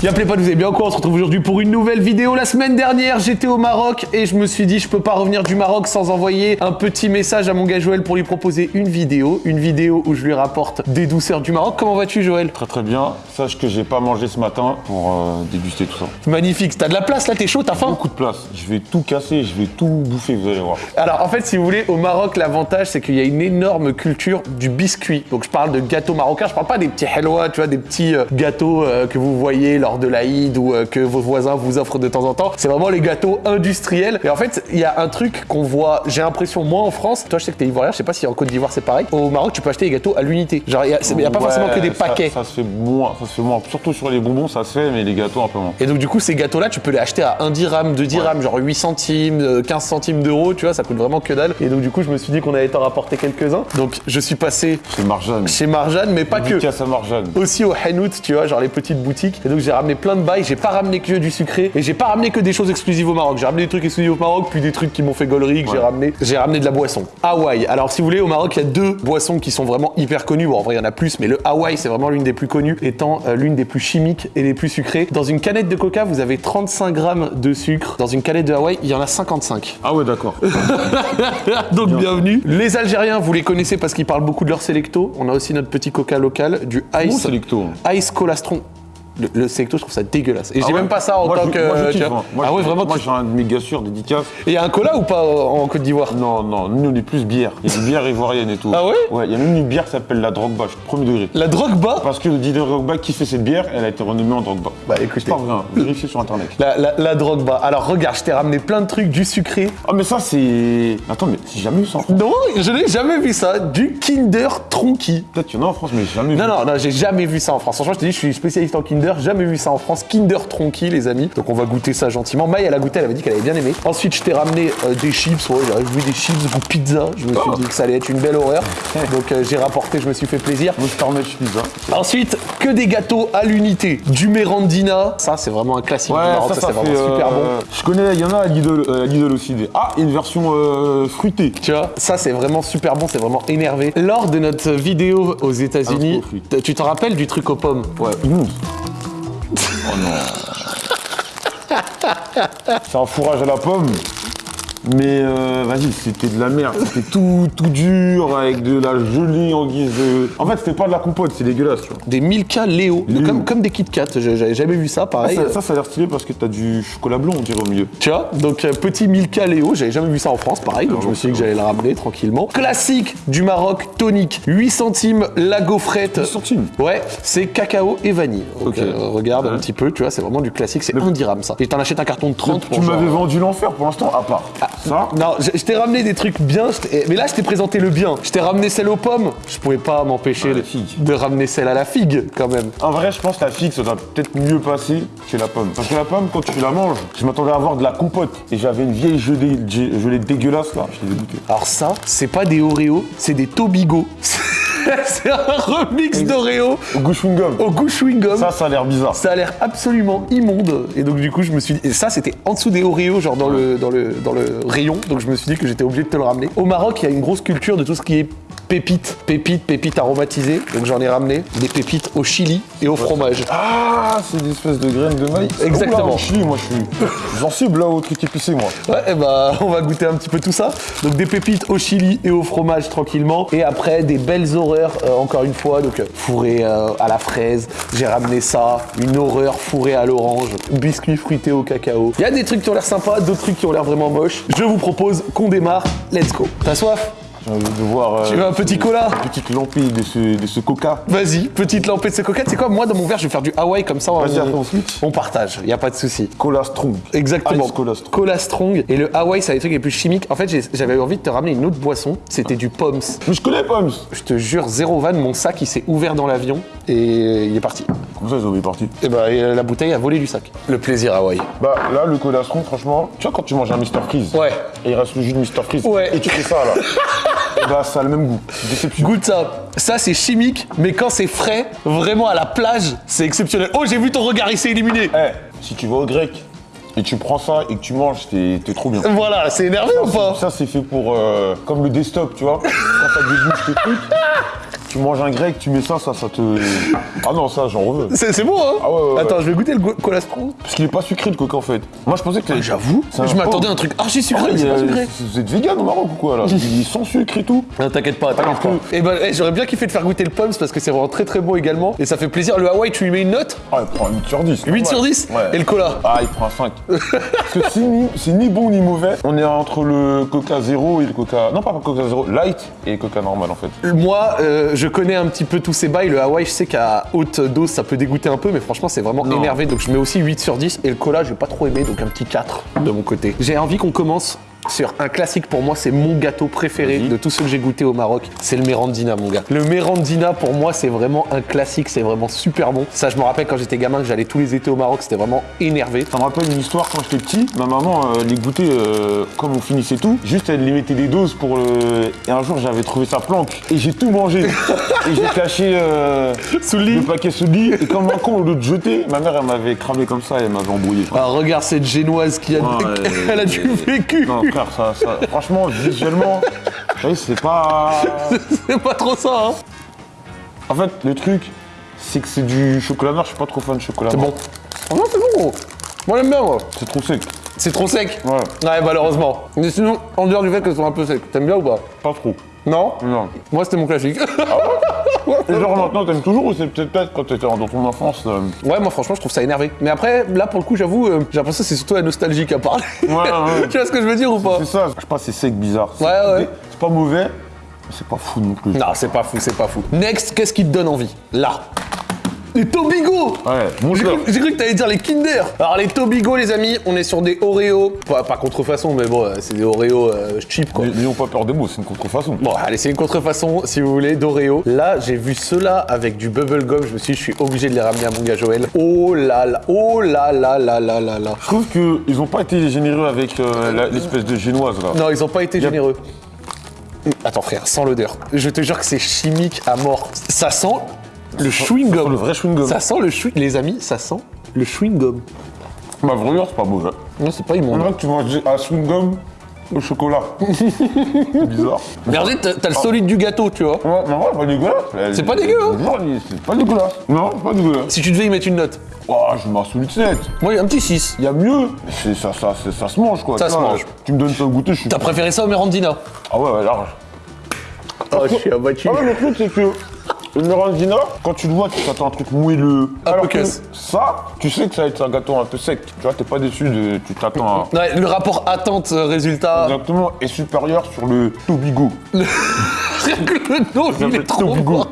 Y'a pas, vous allez bien quoi On se retrouve aujourd'hui pour une nouvelle vidéo. La semaine dernière, j'étais au Maroc et je me suis dit, je peux pas revenir du Maroc sans envoyer un petit message à mon gars Joël pour lui proposer une vidéo. Une vidéo où je lui rapporte des douceurs du Maroc. Comment vas-tu, Joël? Très très bien. Sache que j'ai pas mangé ce matin pour euh, déguster tout ça. Magnifique. T'as de la place là, t'es chaud, t'as faim? Beaucoup de place. Je vais tout casser, je vais tout bouffer, vous allez voir. Alors en fait, si vous voulez, au Maroc, l'avantage c'est qu'il y a une énorme culture du biscuit. Donc je parle de gâteaux marocains, je parle pas des petits helwa, tu vois, des petits euh, gâteaux euh, que vous voyez lors de l'Aïd ou euh, que vos voisins vous offrent de temps en temps. C'est vraiment les gâteaux industriels. Et en fait, il y a un truc qu'on voit, j'ai l'impression, moins en France. Toi, je sais que t'es ivoirien, je sais pas si en Côte d'Ivoire c'est pareil. Au Maroc, tu peux acheter des gâteaux à l'unité. Genre, il y a, y a pas Ouais, forcément que des ça- paquets. Ça, se fait moins, ça se fait moins. Surtout sur les bonbons, ça se fait, mais les gâteaux un peu moins. Et donc du coup ces gâteaux là tu peux les acheter à 1 dirham, 2 dirhams, genre 8 centimes, euh, 15 centimes d'euros, tu vois, ça coûte vraiment que dalle. Et donc du coup je me suis dit qu'on allait t'en rapporter quelques-uns. Donc je suis passé C'est Marjane. chez Marjane, mais pas que. À Marjane. Aussi au Hanout, tu vois, genre les petites boutiques. Et donc j'ai ramené plein de bails, j'ai pas ramené que du sucré et j'ai pas ramené que des choses exclusives au Maroc. J'ai ramené des trucs exclusifs au Maroc, puis des trucs qui m'ont fait gaulerie que j'ai ramené. J'ai ramené de la boisson. Hawaï. Alors si vous voulez, au Maroc, il y a deux boissons qui sont vraiment hyper connues. Bon, en vrai, il y en a plus, mais le Hawaï, c'est vraiment l'une des plus connues, étant euh, l'une des plus chimiques et les plus sucrées. Dans une canette de coca, vous avez 35 grammes de sucre. Dans une canette de Hawaï, il y en a 55. Ah ouais, d'accord. Donc bienvenue. Les Algériens, vous les connaissez parce qu'ils parlent beaucoup de leur sélecto. On a aussi notre petit coca local, du Bon Ice, Selecto. Ice Colastron. Le, le je trouve ça dégueulasse. Et Ah j'ai ouais même pas ça en Moi, tant je- que. Je vois. hein. Moi, ah je- ouais, vraiment. Moi, j'ai un méga sûr dédicace. Et il y a un cola ou pas en en Côte d'Ivoire? Non, non, nous, on est plus bière. Il y a des bières ivoiriennes et tout. Ah ouais? Ouais, il y a même une bière qui s'appelle la Drogba, je suis premier degré. La drogue bas Parce que le dealer Drogba qui fait cette bière, elle a été renommée en Drogba. Bah écoutez. C'est pas vrai, hein. vérifiez sur internet. La, la, la drogue bas. Alors regarde, je t'ai ramené plein de trucs, du sucré. Ah mais ça c'est... Attends mais j'ai jamais vu ça en France. Non, je n'ai jamais vu ça. Du Kinder Tronky. Peut-être qu'il y en a en France mais j'ai jamais vu. Non, non, non, j'ai jamais vu ça en France. Franchement, je te dis, je suis spécialiste en Kinder, jamais vu ça en France. Kinder Tronky, les amis. Donc, on va goûter ça gentiment. Maï, elle a goûté, elle avait dit qu'elle avait bien aimé. Ensuite, je t'ai ramené euh, des chips. Ouais, j'avais vu des chips goût pizza. Je me suis dit que ça allait être une belle horreur. Donc, euh, j'ai rapporté, je me suis fait plaisir. Pizza. Ensuite, que des gâteaux à l'unité. Du Mérandina. Ça, c'est vraiment un classique du Maroc. Ça, c'est vraiment super bon. Je connais, il y en a à Lidl, euh, aussi. des- Ah, une version euh, fruitée. Tu vois, ça c'est vraiment super bon, c'est vraiment énervé. Lors de notre vidéo aux États-Unis, t- tu te rappelles du truc aux pommes? Ouais, immonde. Oh non. C'est un fourrage à la pomme. Mais euh, vas-y, c'était de la merde. C'était tout, tout dur avec de la gelée en guise de. En fait, c'était pas de la compote, c'est dégueulasse, tu vois. Des Milka Léo, Léo. Comme, comme des Kit Kat, j'avais jamais vu ça, pareil. ça, ça, ça a l'air stylé parce que t'as du chocolat blanc, on dirait au milieu. Tu vois, donc euh, petit Milka Léo, j'avais jamais vu ça en France, pareil, donc je me suis dit que j'allais le ramener tranquillement. Classique du Maroc, tonique, 8 centimes la gaufrette. 10 centimes. Ouais, c'est cacao et vanille. Donc, euh, regarde un petit peu, tu vois, c'est vraiment du classique, c'est un dirham ça. Et t'en achètes un carton de 30 Tu pour genre- m'avais vendu l'enfer pour l'instant, à part. Ça. Non, je, je t'ai ramené des trucs bien, mais là je t'ai présenté le bien. Je t'ai ramené celle aux pommes, je pouvais pas m'empêcher Ah, de, ramener celle à la figue quand même. En vrai, je pense que la figue, ça doit peut-être mieux passer que la pomme. Parce que la pomme, quand tu la manges, je m'attendais à avoir de la compote. Et j'avais une vieille gelée, gelée dégueulasse là, je l'ai dégoûté. Alors ça, c'est pas des Oreos, c'est des Tobigo. c'est un remix d'Oreo Au goût chewing-gum. au goût chewing-gum. Ça, ça a l'air bizarre. Ça a l'air absolument immonde. Et donc du coup, je me suis dit... Et ça, c'était en dessous des Oreos, genre dans le, dans, le, dans le rayon. Donc je me suis dit que j'étais obligé de te le ramener. Au Maroc, il y a une grosse culture de tout ce qui est pépites. Pépites, pépites aromatisées. Donc j'en ai ramené. Des pépites au chili et au fromage. Ah, c'est des espèces de graines de maïs. Exactement. Oula, au Chili, moi, je suis sensible là au truc épicé, moi. Ouais, et bah, on va goûter un petit peu tout ça. Donc des pépites au chili et au fromage tranquillement. Et après, des belles euh, encore une fois. Donc euh, fourré euh, à la fraise. J'ai ramené ça. Une horreur fourrée à l'orange. Biscuits fruités au cacao. Il y a des trucs qui ont l'air sympas, d'autres trucs qui ont l'air vraiment moches. Je vous propose qu'on démarre. Let's go. T'as soif? J'ai envie de voir. euh, Tu veux un petit cola? Une petite lampée de ce, de ce coca. Vas-y, petite lampée de ce coquette. C'est quoi? Moi, dans mon verre, je vais faire du Hawaï comme ça. Vas-y, on, on on partage. Y a pas de souci. Cola strong. Exactement. Ice Cola Strong. Cola Strong. Et le Hawaï, c'est les trucs les plus chimiques. En fait, j'avais envie de te ramener une autre boisson. C'était du Poms. Mais je connais Poms. Je te jure, zéro van, mon sac, il s'est ouvert dans l'avion et il est parti. Comment ça, ils ont mis parti Et bah, et la bouteille a volé du sac. Le plaisir Hawaï. Bah là, le cola strong, franchement, tu vois quand tu manges un Mr Freeze Ouais. et il reste le jus de Mr Freeze Ouais. et tu fais ça là, bah ça a le même goût. Déception. Goûte ça. Ça, c'est chimique, mais quand c'est frais, vraiment à la plage, c'est exceptionnel. Oh, j'ai vu ton regard, il s'est illuminé. Eh, si tu vas au grec et tu prends ça et que tu manges, t'es trop bien. Voilà, c'est énervé ou pas Ça, c'est fait pour. euh, comme le desktop, tu vois. Quand ça débouche tes trucs, tu manges un grec, tu mets ça, ça, ça te. Ah non, ça, j'en veux. C'est bon, hein Ah ouais, ouais, ouais. Attends, je vais goûter le go- cola Stro. Parce qu'il est pas sucré le coca en fait. Moi, je pensais que. J'avoue, C'est un je m'attendais à un truc archi Ah, sucré, mais il c'est pas sucré. Vous êtes vegan au Maroc ou quoi là Il est sans sucre et tout. Non, t'inquiète pas, t'inquiète pas. Et ben, eh, j'aurais bien kiffé de faire goûter le Poms parce que c'est vraiment très très bon également. Et ça fait plaisir. Le Hawaii, tu lui mets une note Ah, il prend 8 sur 10. 8 sur 10 Ouais. Et le cola Ah, il prend un 5. Parce que c'est ni, c'est ni bon ni mauvais. On est entre le coca zéro et le coca. Non, pas le coca zéro, light et le coca normal en fait. Moi, euh, je connais un petit peu tous ces bails. Le Hawaii, je sais qu'à haute dose, ça peut dégoûter un peu, mais franchement, c'est vraiment Non. énervé. Donc, je mets aussi 8 sur 10. Et le cola, j'ai pas trop aimé, donc un petit 4 de mon côté. J'ai envie qu'on commence sur un classique pour moi, c'est mon gâteau préféré de tous ceux que j'ai goûté au Maroc. C'est le Merandina, mon gars. Le Merandina, pour moi, c'est vraiment un classique. C'est vraiment super bon. Ça, je me rappelle quand j'étais gamin, que j'allais tous les étés au Maroc, c'était vraiment énervé. Ça me rappelle une histoire quand j'étais petit. Ma maman euh, les goûtait euh, comme on finissait tout. Juste elle les mettait des doses pour le. Et un jour j'avais trouvé sa planque et j'ai tout mangé. et j'ai caché euh, Sous le paquet sous le lit. Et comme un con au lieu de jeter, ma mère elle m'avait cramé comme ça et elle m'avait embrouillé. Ah, regarde cette génoise qui a. Ouais, Elle a du vécu. Non frère, ça, ça- franchement visuellement, c'est pas. C'est pas trop ça, hein. En fait le truc, c'est que c'est du chocolat noir. Je suis pas trop fan de chocolat C'est noir. bon. Oh non, c'est bon. Moi, j'aime bien, moi. C'est trop sec. C'est trop sec Ouais. Ouais, malheureusement. Mais sinon, en dehors du fait qu'elles sont un peu secs, t'aimes bien ou pas? Pas trop. Non Non. Moi, c'était mon classique. Et genre maintenant t'aimes toujours ou c'est peut-être quand t'étais dans ton enfance euh, ouais, moi, franchement, je trouve ça énervé. Mais après, là, pour le coup, j'avoue, euh, j'ai l'impression que c'est surtout la nostalgie qui a parlé. Ouais, ouais. tu vois ce que je veux dire ou pas C'est ça, je sais pas, c'est sec, bizarre. Ouais, ouais. C'est pas mauvais, mais c'est pas fou non plus. Non, c'est pas fou, c'est pas fou. Next, qu'est-ce qui te donne envie? Là. Les Tobigo Ouais, mon J'ai cru, que t'allais dire les Kinder. Alors les Tobigo, les amis, on est sur des Oreo. Pas, pas contrefaçon, mais bon, euh, c'est des Oreo euh, cheap quoi. N'ayons pas peur des mots, c'est une contrefaçon. Bon, allez, c'est une contrefaçon, si vous voulez, d'Oreo. Là, j'ai vu ceux-là avec du bubblegum. Je me suis dit, je suis obligé de les ramener à mon gars Joël. Oh là là, oh là là là là là là. Je trouve qu'ils ont pas été généreux avec euh, l'espèce de génoise là. Non, ils ont pas été généreux. Attends, frère, sans l'odeur. Je te jure que c'est chimique à mort. Ça sent le chewing-gum. Le vrai chewing-gum. Ça sent le chewing... Les amis, ça sent le chewing-gum. Ma vraie c'est pas mauvais. Non, c'est pas On immonde. dirait que tu manges un chewing-gum au chocolat. c'est bizarre. Mais regardez, t'as le solide du gâteau, tu vois. Ouais, vrai, pas dégueulasse. C'est pas dégueu, hein Non, c'est pas dégueulasse. Non, c'est pas dégueulasse. Si tu devais y mettre une note. Oh, je mets un solide 7. Moi, un petit 6. Il y a mieux. C'est- Ça, ça, c'est- ça se mange quoi. Ça Tu se vois, mange. Tu me donnes ça à goûter, je suis. T'as préféré ça au Merandina? Ah ouais, ouais, large. Oh, je suis abattu. Ah ouais, le truc, c'est que le Merandina, quand tu le vois, tu t'attends à un truc moelleux. Un Alors peu que ça, tu sais que ça va être un gâteau un peu sec. Tu vois, t'es pas déçu de. Tu t'attends à. Ouais, le rapport attente-résultat. Exactement, est supérieur sur le Tobigo. Rien que le nom, il est trop Tobigo.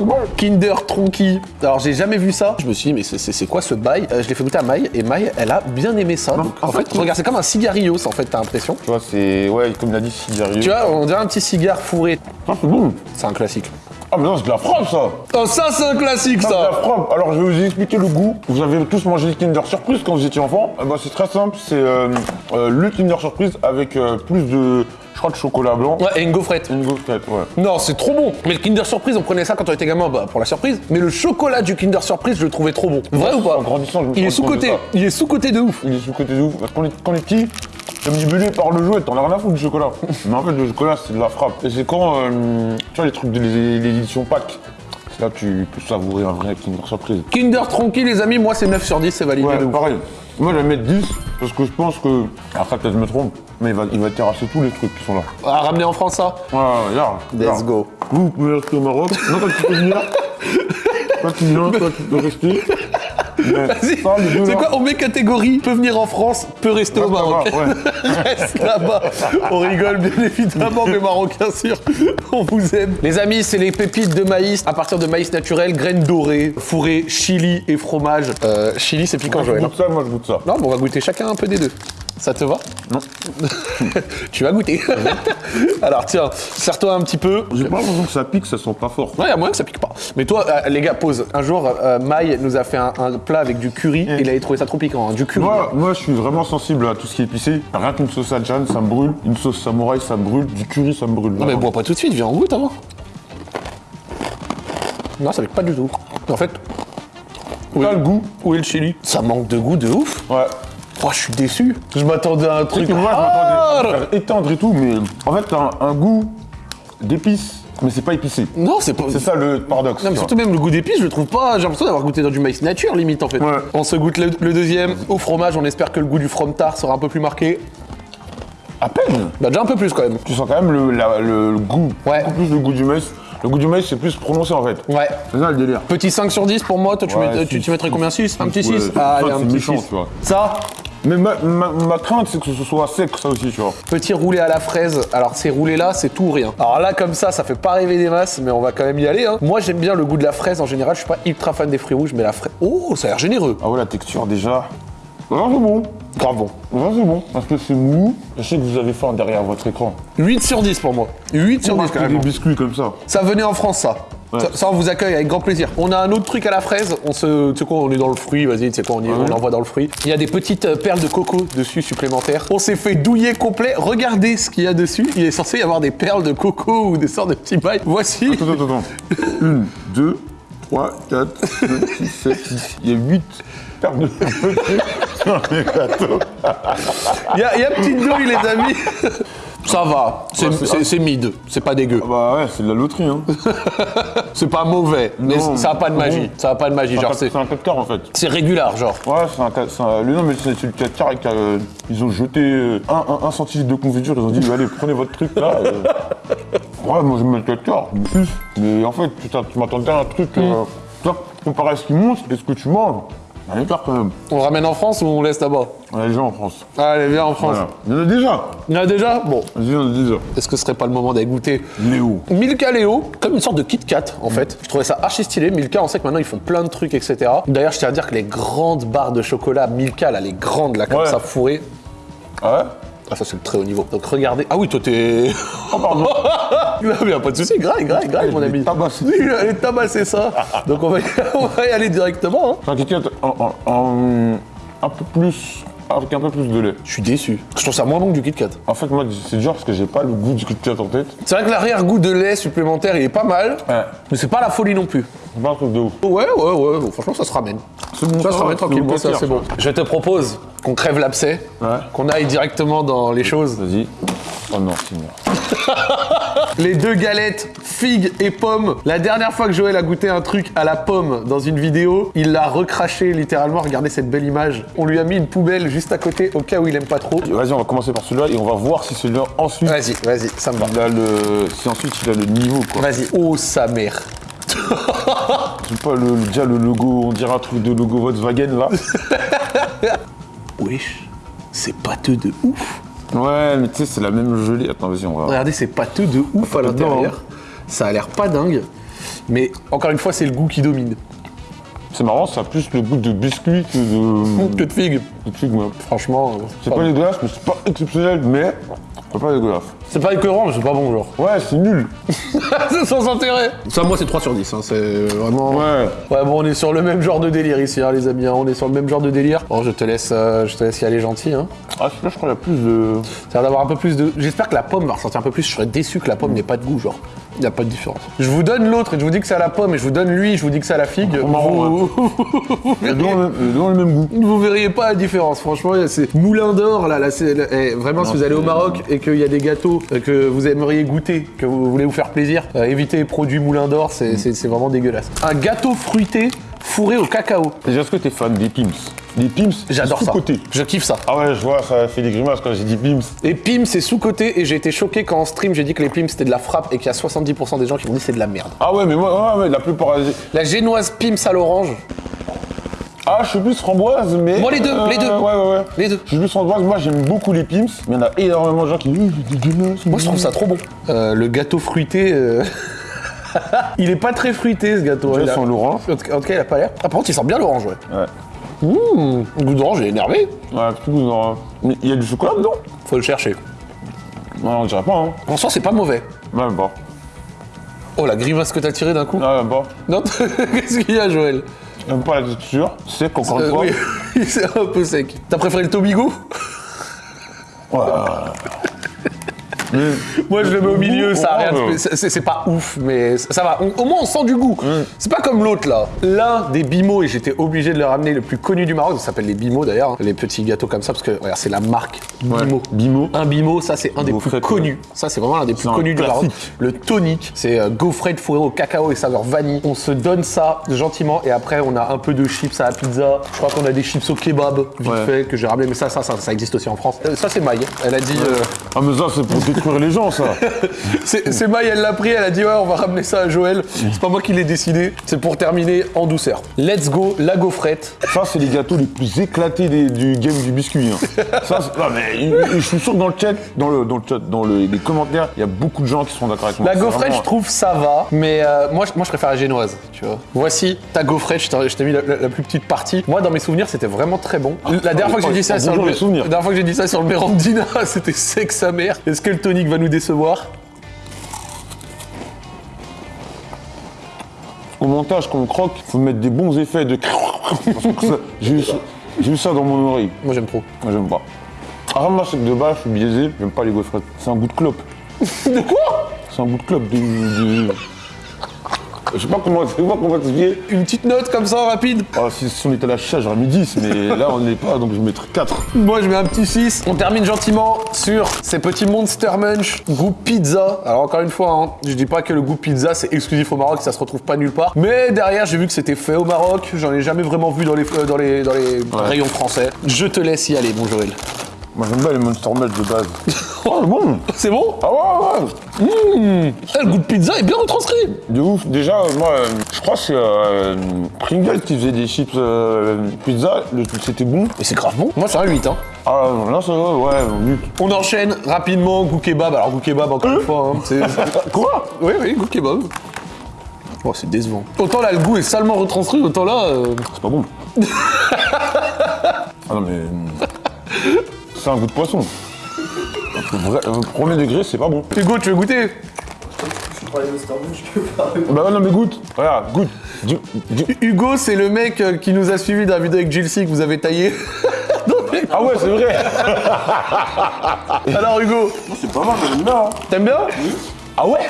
bon. Kinder Tronky. Alors j'ai jamais vu ça. Je me suis dit mais c'est- quoi ce bail? Euh, Je l'ai fait goûter à Maï et Maï elle a bien aimé ça. Donc, en, en fait, fait, regarde c'est comme un cigarillos en fait t'as l'impression. Tu vois, c'est. Ouais, comme il a dit, cigarillo. Tu vois on dirait un petit cigare fourré. Ça, c'est bon. C'est un classique. Ah, mais non, c'est de la frappe, ça. Oh ça c'est un classique C'est de la ça. frappe. Alors, je vais vous expliquer le goût. Vous avez tous mangé le Kinder Surprise quand vous étiez enfant. Eh ben, c'est très simple. C'est euh, euh, le Kinder Surprise avec euh, plus de. Je crois de chocolat blanc. Ouais et une gaufrette. Une gaufrette, ouais. Non, c'est trop bon. Mais le Kinder Surprise, on prenait ça quand on était gamin bah, pour la surprise. Mais le chocolat du Kinder Surprise, je le trouvais trop bon. Vrai ou pas En grandissant, je me Il est sous-côté. ça. Il est sous-côté de ouf. Il est sous-côté de ouf. Parce qu'on est, quand on est petit, t'es manipulé par le jouet, t'en as rien à foutre du chocolat. Mais en fait, le chocolat, c'est de la frappe. Et c'est quand, euh, tu vois, les trucs de éditions Pâques, c'est là que tu peux savourer un vrai Kinder Surprise. Kinder Tronky, les amis, moi c'est 9 sur 10, c'est validé Ouais, de pareil. Moi, je vais mettre 10 parce que je pense que. Après, peut-être je me trompe, mais il va, il va terrasser tous les trucs qui sont là. À ramener en France ça Ouais, ouais, large. Let's large. go. Vous, vous pouvez rester au Maroc. Non, toi, tu peux venir. Toi, tu viens, toi, tu peux rester. Mais Vas-y, c'est quoi On met catégorie, peut venir en France, peut rester au Maroc. Reste là-bas. On rigole bien évidemment, mais marocains sûr. On vous aime. Les amis, c'est les pépites de maïs à partir de maïs naturel, graines dorées, fourrées, chili et fromage. Euh, chili, c'est piquant, Joël. goûte ça, moi, je goûte ça. Non, bon, on va goûter chacun un peu des deux. Ça te va Non. Tu vas goûter. Alors tiens, serre-toi un petit peu. J'ai pas l'impression que ça pique, ça sent pas fort. Ouais, il y a moyen que ça pique pas. Mais toi, euh, les gars, pause. Un jour, euh, Maï nous a fait un, un plat avec du curry et il avait trouvé ça trop piquant. hein, Du curry. Moi, moi, je suis vraiment sensible à tout ce qui est épicé. Rien qu'une sauce adjan, ça me brûle. Une sauce samouraï, ça me brûle. Du curry, ça me brûle. Non, mais bois pas tout de suite, viens en goûte avant. Non, ça pique pas du tout. En fait, où T'as est, le goût. où est le chili? Ça manque de goût de ouf. Ouais. Oh, je suis déçu. Je m'attendais à un truc. Moi, je m'attendais à faire étendre et tout, mais en fait, t'as un, un goût d'épices mais c'est pas épicé. Non, c'est pas. C'est ça le paradoxe. Non, mais tu surtout même le goût d'épices, je le trouve pas. J'ai l'impression d'avoir goûté dans du maïs nature, limite en fait. Ouais. On se goûte le, le deuxième au fromage. On espère que le goût du from tart sera un peu plus marqué. À peine. Bah, déjà un peu plus quand même. Tu sens quand même le, la- le- le goût. Ouais. Beaucoup plus le goût du maïs. Le goût du maïs, c'est plus prononcé en fait. Ouais. C'est ça le délire. Petit 5 sur 10 pour moi. Toi, tu, Ouais, mets- tu, six. tu mettrais combien 6 Un petit 6 Ouais, Ah, allez, un petit méchant, 6. tu vois. Ça, Mais ma, ma- ma crainte, c'est que ce soit sec, ça aussi, tu vois. Petit roulé à la fraise. Alors ces roulés là, c'est tout ou rien. Alors là comme ça, ça fait pas rêver des masses, mais on va quand même y aller. hein. Moi j'aime bien le goût de la fraise en général. Je suis pas ultra fan des fruits rouges, mais la fraise. Oh, ça a l'air généreux. Ah ouais, la texture déjà. Ah, c'est bon. Grave bon. Ah, c'est bon. Parce que c'est mou. Je sais que vous avez faim derrière votre écran. 8 sur 10 pour moi. 8 sur 10 quand des même. biscuits comme ça. Ça venait en France ça. Ouais. Ça, ça, on vous accueille avec grand plaisir. On a un autre truc à la fraise. On se, tu sais quoi, on est dans le fruit. Vas-y, tu sais quoi, on, y- on l'envoie dans le fruit. Il y a des petites euh, perles de coco dessus supplémentaires. On s'est fait douiller complet. Regardez ce qu'il y a dessus. Il est censé y avoir des perles de coco ou des sortes de petits bails. Voici. Attends, attends, attends. Une, deux, trois, quatre, cinq, six, sept, huit. Il y a huit perles de petits sur les gâteaux. Il y a, il y a petite douille, les amis. Ça va, c'est mid, c'est pas dégueu. Bah ouais, c'est de la loterie, hein. C'est pas mauvais, mais Non, ça a pas de magie. bon. Ça a pas de magie, genre C'est un 4 quarts en fait. c'est régular, genre. Ouais, c'est un, ca- c'est un- le nom, mais c'est le 4 quarts avec, euh, ils ont jeté euh, un, un, un centilitre de confiture, ils ont dit allez prenez votre truc là. euh. Ouais, moi je mets le 4 quarts, plus. Mais en fait, putain, tu m'attendais à un truc, Mm. euh, toi, comparé à ce qui monte et ce que tu manges, il y écart quand même. On le ramène en France ou on laisse là-bas? On les gens en France. Allez, viens en France. Voilà. Il y en a déjà. Il y en a déjà? Bon, Vas-y, on a déjà. est-ce que ce serait pas le moment d'aller goûter? Léo. Milka Léo, comme une sorte de Kit Kat en fait. Je trouvais ça archi stylé. Milka, on sait que maintenant ils font plein de trucs, etc. D'ailleurs, je tiens à dire que les grandes barres de chocolat Milka, là, les grandes, là, comme Ouais. ça, fourrées. Ah ouais? Ah, ça, c'est le très haut niveau. Donc, regardez. Ah oui, toi, t'es. Oh pardon. Non, mais y a pas de souci, grave, grave, grave, mon ami. tabassé. Oui, il allait tabasser ça. Donc, on va, y, on va y aller directement. hein. En- un peu plus, avec un peu plus de lait. Je suis déçu. Je trouve ça moins bon que du Kit Kat. En fait, moi, c'est dur parce que j'ai pas le goût du Kit Kat en tête. C'est vrai que l'arrière-goût de lait supplémentaire, il est pas mal. Ouais. Mais c'est pas la folie non plus. C'est pas un truc de ouf. Ouais, ouais, ouais. bon, franchement, ça se ramène. C'est bon, Ça se ça ramène tranquillement, c'est c'est bon. Je te propose qu'on crève l'abcès, Ouais. qu'on aille directement dans les choses. Vas-y. Oh non, Seigneur. Les deux galettes, figues et pommes. La dernière fois que Joël a goûté un truc à la pomme dans une vidéo, il l'a recraché littéralement. Regardez cette belle image. On lui a mis une poubelle juste à côté au cas où il aime pas trop. Vas-y, on va commencer par celui-là et on va voir si celui-là ensuite. Vas-y, vas-y, ça me va. Il a le. Si ensuite il a le niveau quoi. Vas-y. Oh sa mère. C'est pas le, déjà le logo, on dirait un truc de logo Volkswagen là. Wesh, c'est pâteux de ouf. Ouais, mais tu sais, c'est la même gelée. Attends, vas-y, on va. Regardez, c'est pâteux de ouf à l'intérieur. Ça a l'air pas dingue. Mais encore une fois, c'est le goût qui domine. C'est marrant, ça a plus le goût de biscuit que de. Que de figue. de figue, moi. Franchement, euh, C'est pas dégueulasse, mais c'est pas exceptionnel, mais. C'est pas dégueulasse. c'est pas écœurant, mais c'est pas bon, genre. Ouais, c'est nul. c'est sans intérêt. Ça, moi, c'est 3 sur 10. hein, C'est vraiment. Ouais. Ouais, bon, on est sur le même genre de délire ici, hein, les amis. hein, On est sur le même genre de délire. Bon, je te laisse, euh, je te laisse y aller gentil. Hein. Ah, celui-là, je crois qu'il y a plus de. Ça a l'air d'avoir un peu plus de. J'espère que la pomme va ressortir un peu plus. Je serais déçu que la pomme n'ait pas de goût, genre. Il n'y a pas de différence. Je vous donne l'autre et je vous dis que c'est à la pomme et je vous donne lui, je vous dis que c'est à la figue. vous... ont le même- le goût. vous verriez pas la différence, franchement, c'est moulin d'or là, là c'est eh, vraiment si vous allez au Maroc et qu'il y a des gâteaux euh, que vous aimeriez goûter, que vous voulez vous faire plaisir, euh, évitez les produits moulin d'or, c'est c'est- c'est vraiment dégueulasse. Un gâteau fruité fourré au cacao. Déjà, est-ce que t'es fan des Pims Les Pims, J'adore ça. sous-coté. Je kiffe ça. Ah ouais, je vois, ça fait des grimaces quand j'ai dit Pims. Et Pim, c'est sous-côté et j'ai été choqué quand en stream j'ai dit que les Pim c'était de la frappe et qu'il y a 70% des gens qui m'ont dit c'est de la merde. Ah ouais, mais moi, ouais, ouais, la plupart. La génoise Pim à l'orange, Ah, je suis plus framboise, mais. Moi, les deux, les deux. Ouais, ouais, ouais. les deux. Je suis plus framboise, moi j'aime beaucoup les Pims, mais il y en a énormément de gens qui. Moi je trouve ça trop bon. Euh, le gâteau fruité, euh, il est pas très fruité ce gâteau. Déjà, Il sans l'orange. En tout cas, il a pas l'air. Ah, par contre, il sent bien l'orange, ouais. Ouais. Mmh, le goût d'orange, il est énervé. Ouais, petit goût d'orange. Mais il y a du chocolat dedans? Faut le chercher. Non, on dirait pas, hein. En soi, c'est pas mauvais. Même pas. Oh, la grimace que t'as tirée d'un coup. Ouais, même pas. Non, qu'est-ce qu'il y a, Joël? Même pas la texture. Sec, encore une Euh, fois. Oui, c'est un peu sec. T'as préféré le Tobigo? Ouais. Moi, je le mets au milieu, ça a rien de spé- c'est pas ouf, mais ça va. On- au moins, on sent du goût. C'est pas comme l'autre là. L'un des bimos, et j'étais obligé de le ramener, le plus connu du Maroc, ça s'appelle les bimos d'ailleurs, hein, les petits gâteaux comme ça, parce que regarde, c'est la marque Bimo. Bimo. Un bimo, ça c'est un des plus connus. Ça c'est vraiment l'un des plus connus du Maroc. Le tonic, c'est euh, gaufrette fourrée au cacao et saveur vanille. On se donne ça gentiment et après on a un peu de chips à la pizza. Je crois qu'on a des chips au kebab vite Ouais. fait que j'ai ramené, mais ça, ça, ça, ça existe aussi en France. Euh, ça c'est Maï. Elle a dit. euh, Ah, mais ça, c'est pour détruire les gens, ça. c'est Maï, elle l'a pris, elle a dit ouais, on va ramener ça à Joël. C'est pas moi qui l'ai décidé, c'est pour terminer en douceur. Let's go, la gaufrette. Ça, c'est les gâteaux les plus éclatés des- du game du biscuit. hein. ça, c'est- non, mais je suis sûr que dans le chat, dans le, dans le chat, dans le- les commentaires, il y a beaucoup de gens qui sont d'accord avec moi. La gaufrette, vraiment- je trouve ça va, mais euh, moi, je- moi je préfère la génoise, tu vois. Voici ta gaufrette, je t'ai mis la, la- la plus petite partie. Moi, dans mes souvenirs, c'était vraiment très bon. La dernière fois que j'ai dit ça sur le, bonjour les souvenirs. la dernière fois que j'ai dit ça sur le Mérandina, c'était sec sa mère. Est-ce que le va nous décevoir Au montage, quand on croque, faut mettre des bons effets de. J'ai eu, ça- j'ai eu ça dans mon oreille. Moi, j'aime trop. Moi, j'aime pas. Ah, moi, c'est que de base, je suis biaisé, j'aime pas les gaufrettes. C'est un goût de clope. De quoi? C'est un goût de clope. De- Je sais pas comment, je sais pas comment expliquer. Une petite note comme ça, rapide Ah, si, si on était à la chicha, j'aurais mis 10, mais là, on n'est pas, donc je vais mettre 4. Moi, je mets un petit 6. On termine gentiment sur ces petits Monster Munch goût pizza. Alors, encore une fois, hein, je dis pas que le goût pizza, c'est exclusif au Maroc, ça se retrouve pas nulle part. Mais derrière, j'ai vu que c'était fait au Maroc. J'en ai jamais vraiment vu dans les, euh, dans les, dans les rayons français. Je te laisse y aller, mon Joël. Moi, j'aime bien les Monster Melt de base. oh, c'est bon C'est bon Ah ouais, ouais Eh, Le goût de pizza est bien retranscrit. De ouf. Déjà, euh, moi, euh, je crois que c'est euh, Pringles qui faisait des chips euh, pizza. C'était bon. Mais c'est grave bon. Moi, c'est un 8. Hein. Ah, là, ça va, ouais, oui. On enchaîne rapidement, goût kebab. Alors, goût kebab, encore une fois, hein. Quoi? Oui, oui, goût kebab. Oh, c'est décevant. Autant là, le goût est salement retranscrit, autant là... C'est pas bon. ah non, mais. Euh, C'est un goût de poisson. Vrai- le premier degré, c'est pas bon. Hugo, tu veux goûter Bah non, mais goûte. Regarde, goûte. Du- du- Hugo, c'est le mec euh, qui nous a suivi dans la vidéo avec Jilcy que vous avez taillé. Ah ouais, c'est vrai. Alors Hugo, C'est pas mal, j'aime bien. hein. t'aimes bien? Ah ouais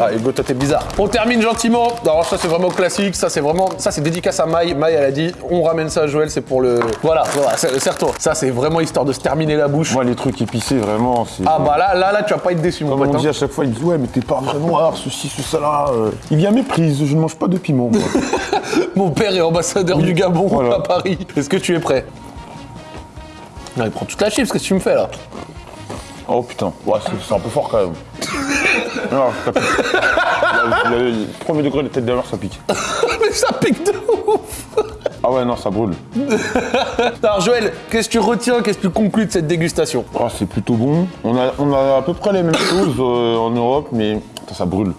Ah Hugo, toi t'es bizarre. On termine gentiment. Alors ça c'est vraiment classique, ça c'est vraiment... Ça c'est dédicace à Maï. Maï elle a dit, on ramène ça à Joël, c'est pour le... Voilà, voilà, c'est- serre-toi. Ça c'est vraiment histoire de se terminer la bouche. Moi, les trucs épicés, vraiment, c'est. Ah bah là, là, là, tu vas pas être déçu mon Comme pote. on hein. dit à chaque fois, il me dit Ouais, mais t'es pas vrai noir, ceci, ce, ça là. euh. Il vient méprise, je ne mange pas de piment. moi. Mon père est ambassadeur du Gabon Voilà. à Paris. Est-ce que tu es prêt? Non, il prend toute la chips, qu'est-ce que tu me fais là? Oh putain, ouais, c'est un peu fort quand même. non, ça pique. Le, le- le premier degré de tête mer, ça pique. Mais ça pique de ouf Ah ouais, non, ça brûle. Alors Joël, qu'est-ce que tu retiens, qu'est-ce que tu conclus de cette dégustation? Oh, c'est plutôt bon. On a, on a à peu près les mêmes choses euh, en Europe, mais ça brûle.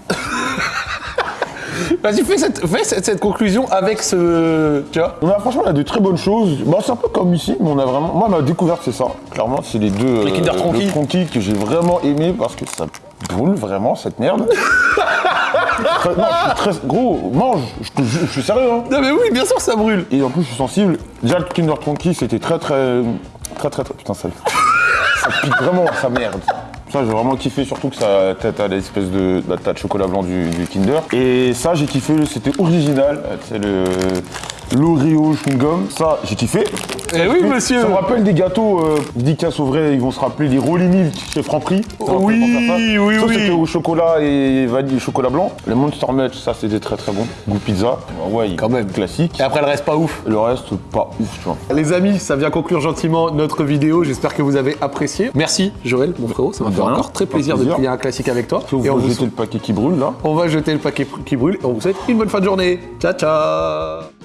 Vas-y, fais, cette, fais cette, cette conclusion avec ce... Tu vois On a franchement on a de très bonnes choses. Bon, c'est un peu comme ici, mais on a vraiment. Moi, ma découverte, c'est ça. Clairement, c'est les deux. euh, Les Kinder Tronky. Le Tronky que j'ai vraiment aimé parce que ça brûle vraiment cette merde. Très- non, je suis très. Gros, mange. Je suis sérieux. Hein. Non mais oui, bien sûr ça brûle Et en plus, je suis sensible. Déjà, le Kinder Tronky, c'était très, très, très, très, très. Putain, ça, ça pique vraiment sa merde. Ça, j'ai vraiment kiffé, surtout que ça à l'espèce de, tas de chocolat blanc du, du Kinder. Et ça, j'ai kiffé, c'était original. C'est le l'Oreo chewing gum. Ça, j'ai kiffé. Eh oui monsieur Ça me rappelle des gâteaux, euh, dédicace au vrai, ils vont se rappeler des Rolly Milk chez Franprix. Ça Oui, oui, Ça, oui. c'était au chocolat et vanille et chocolat blanc. Les Monster Munch, ça, c'était très très bon. Goût pizza. Ah Ouais, Quand même. Classique. Et après le reste pas ouf Le reste, pas ouf, tu vois. Les amis, ça vient conclure gentiment notre vidéo. J'espère que vous avez apprécié. Merci Joël, mon frérot. Ça m'a fait rien. encore très plaisir de plier un classique avec toi. Et on Et on va vous, jeter le paquet qui brûle là. on va jeter le paquet qui brûle. Et on vous souhaite une bonne fin de journée. Ciao ciao